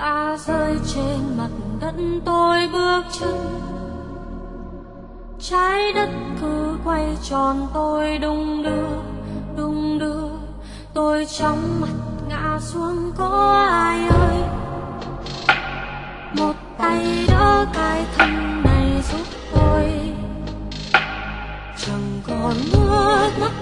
ta rơi trên mặt đất tôi bước chân. Trái đất cứ quay tròn, tôi đung đưa đung đưa. Tôi chóng mặt ngã xuống, có ai ơi? Một tay đỡ cái thân này giúp tôi. Chẳng còn nước mắt